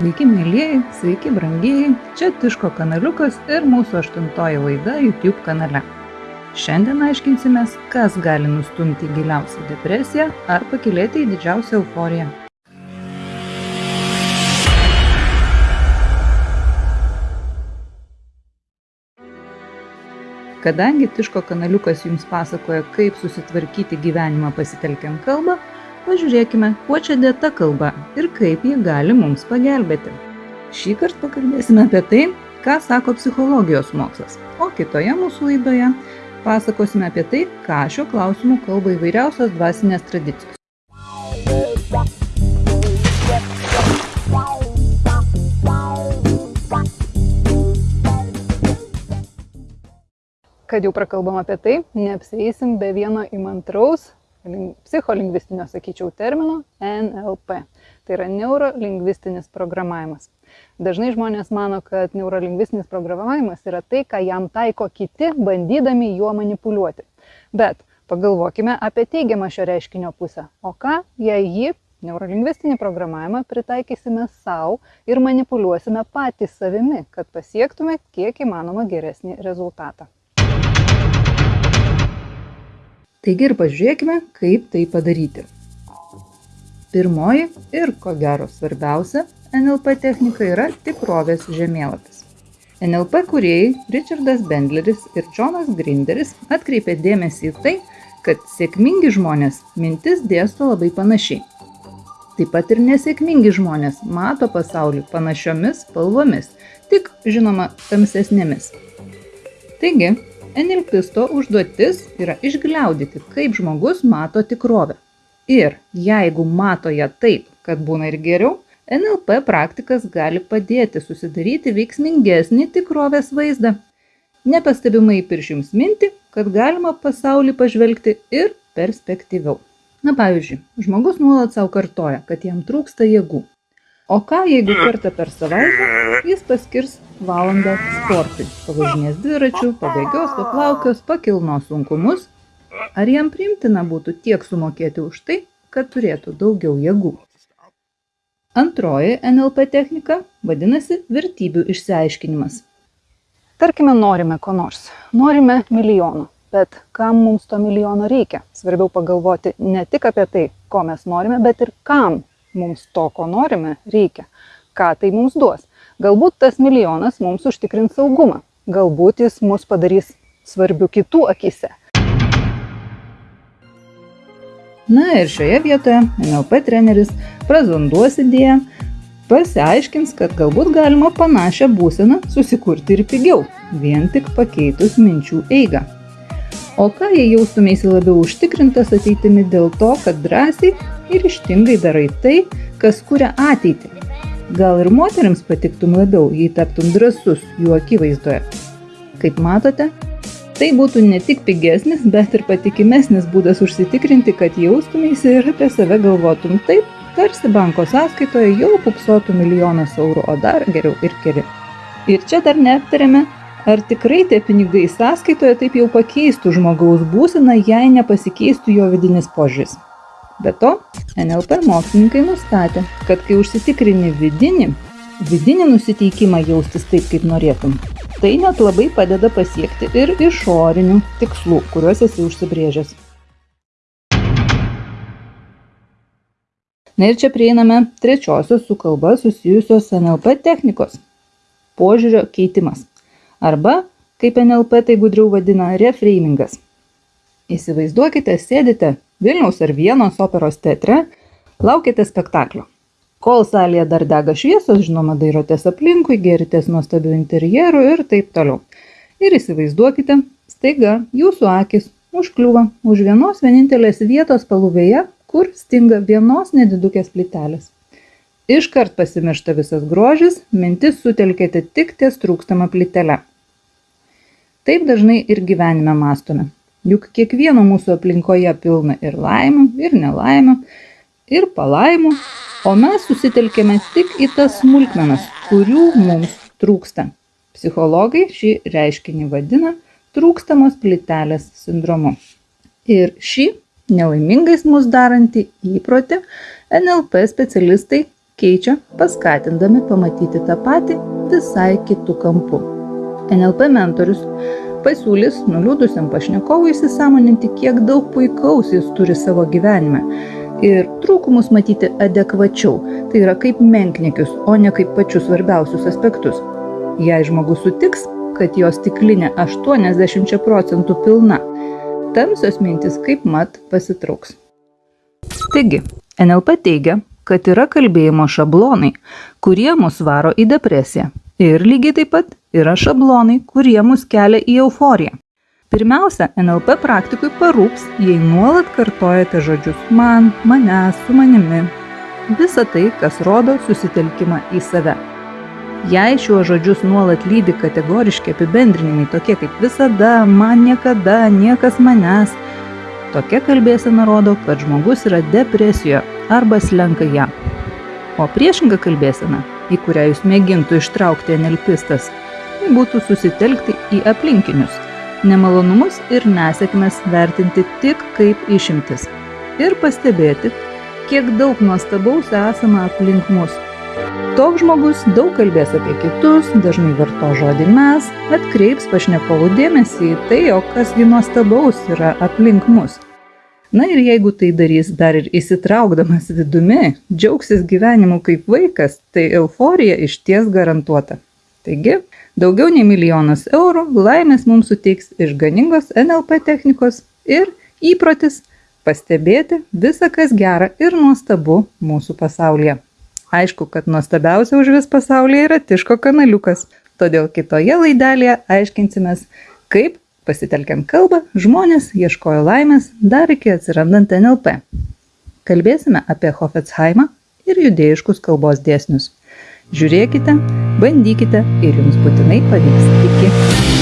Sveiki, mėlyjeji, sveiki, brangieji, čia Tiško kanaliukas ir mūsų aštuntoji laida YouTube kanale. Šiandien aiškinsimės, kas gali nustumti giliausią depresiją ar pakilėti į didžiausią euforiją. Kadangi Tiško kanaliukas jums pasakoja, kaip susitvarkyti gyvenimą pasitelkiant kalbą, pažiūrėkime, kuo čia dėta kalba ir kaip ji gali mums pagelbėti. Šį kartą pakalbėsime apie tai, ką sako psichologijos mokslas, o kitoje mūsų laidoje pasakosime apie tai, ką šiuo klausimu kalba įvairiausios dvasinės tradicijos. kad jau prakalbam apie tai, neapseisim be vieno įmantraus psicholingvistinio, sakyčiau, termino NLP. Tai yra neurolingvistinis programavimas. Dažnai žmonės mano, kad neurolingvistinis programavimas yra tai, ką jam taiko kiti, bandydami juo manipuliuoti. Bet pagalvokime apie teigiamą šio reiškinio pusę. O ką, jei jį, neurolingvistinį programavimą, pritaikysime savo ir manipuliuosime patys savimi, kad pasiektume kiek įmanoma geresnį rezultatą. Taigi ir pažiūrėkime, kaip tai padaryti. Pirmoji ir ko gero svarbiausia NLP technika yra tikrovės žemėlapis. NLP kuriejai Richardas Bendleris ir Jonas Grinderis atkreipė dėmesį į tai, kad sėkmingi žmonės mintis dėsto labai panašiai. Taip pat ir nesėkmingi žmonės mato pasaulį panašiomis spalvomis, tik žinoma tamsesnėmis. Taigi, NLPisto užduotis yra išgliaudyti, kaip žmogus mato tikrovę. Ir jeigu mato ją taip, kad būna ir geriau, NLP praktikas gali padėti susidaryti veiksmingesnį tikrovės vaizdą. Nepastebimai pirš jums minti, kad galima pasaulį pažvelgti ir perspektyviau. Na pavyzdžiui, žmogus nuolat savo kartoja, kad jam trūksta jėgų. O ką jeigu kartą per savaitę jis paskirs valandą sportui. Pavažinės dviračiu pabėgios paplaukios pakilnos sunkumus. Ar jam priimtina būtų tiek sumokėti už tai kad turėtų daugiau jėgų? Antroji nlp technika vadinasi vertybių išsiaiškinimas. Tarkime norime ko nors. Norime milijono. Bet kam mums to milijono reikia? Svarbiau pagalvoti ne tik apie tai ko mes norime bet ir kam mums to ko norime reikia. Ką tai mums duos Galbūt tas milijonas mums užtikrins saugumą, galbūt jis mus padarys svarbių kitų akise. Na ir šioje vietoje NLP treneris prazonduos idėją, pasiaiškins, kad galbūt galima panašią būseną susikurti ir pigiau, vien tik pakeitus minčių eigą. O ką jei jaustumėsi labiau užtikrintas ateitimi dėl to, kad drąsiai ir ištingai darai tai, kas kuria ateitį, Gal ir moteriams patiktum labiau, jei taptum drasus jų akivaizdoje. Kaip matote, tai būtų ne tik pigesnis, bet ir patikimesnis būdas užsitikrinti, kad jaustumėsi ir apie save galvotum taip, tarsi banko sąskaitoje jau pupsotų milijonas eurų, o dar geriau ir keli. Ir čia dar neaptarėme, ar tikrai tie pinigai sąskaitoje taip jau pakeistų žmogaus būseną, jei nepasikeistų jo vidinis požiūris. Be to, NLP mokslininkai nustatė, kad kai užsitikrini vidinį, vidinį nusiteikimą jaustis taip, kaip norėtum, tai net labai padeda pasiekti ir išorinių tikslų, kuriuos esi užsibrėžęs. Na ir čia prieiname trečiosios su kalba susijusios NLP technikos - požiūrio keitimas. Arba, kaip NLP tai gudriau vadina, reframingas. Įsivaizduokite, sėdite Vilniaus ar Vienos operos teatre laukiate spektaklio. Kol salėje dar dega šviesos, žinoma, dairotės aplinkui, geritės nuostabių interjerų ir taip toliau. Ir įsivaizduokite, staiga jūsų akis užkliūva už vienos vienintelės vietos paluvėje, kur stinga vienos nedidukės plytelės. Iškart pasimiršta visas grožis, mintis sutelkėte tik ties trūkstamą plytelę. Taip dažnai ir gyvenime mastome juk kiekvieno mūsų aplinkoje pilna ir laimių ir nelaimių ir palaimų o mes susitelkiame tik į tas smulkmenas kurių mums trūksta psichologai šį reiškinį vadina trūkstamos plytelės sindromu ir šį nelaimingais mus darantį įprotį NLP specialistai keičia, paskatindami pamatyti tą patį visai kitų kampų. NLP mentorius pasiūlys nuliūdusiam pašnekovui įsisamoninti, kiek daug puikaus jis turi savo gyvenime ir trūkumus matyti adekvačiau, tai yra kaip menkniekius, o ne kaip pačius svarbiausius aspektus. Jei žmogus sutiks, kad jo stiklinė 80 procentų pilna, tamsios mintis kaip mat pasitrauks. Taigi, NLP teigia, kad yra kalbėjimo šablonai, kurie mus varo į depresiją. Ir lygiai taip pat yra šablonai, kurie mus kelia į euforiją. Pirmiausia, NLP praktikui parūps, jei nuolat kartojate žodžius man, manęs, su manimi. Visa tai, kas rodo susitelkimą į save. Jei šiuos žodžius nuolat lydi kategoriški apibendrinimai tokie kaip visada, man niekada, niekas manęs, tokia kalbėsena rodo, kad žmogus yra depresijoje arba slenka ją. O priešinga kalbėsena, į kurią jūs mėgintų ištraukti enelpistas, tai būtų susitelkti į aplinkinius, nemalonumus ir nesėkmes vertinti tik kaip išimtis ir pastebėti, kiek daug nuostabaus esama aplink mus Toks žmogus daug kalbės apie kitus, dažnai varto žodį mes, atkreips pašnekovų dėmesį į tai, o kasgi nuostabaus yra aplink mus. Na ir jeigu tai darys dar ir įsitraukdamas vidumi, džiaugsis gyvenimu kaip vaikas, tai euforija iš ties garantuota. Taigi, daugiau nei milijonas eurų laimės mums suteiks išganingos NLP technikos ir įprotis pastebėti visą, kas gera ir nuostabu mūsų pasaulyje. Aišku, kad nuostabiausia už vis pasaulyje yra Tiško kanaliukas. Todėl kitoje laidelėje aiškinsimės, kaip, pasitelkiant kalbą, žmonės ieškojo laimės dar iki atsirandant NLP. Kalbėsime apie Hofetzheimą ir judėjiškus kalbos dėsnius. Žiūrėkite, bandykite ir jums būtinai pavyks. Iki.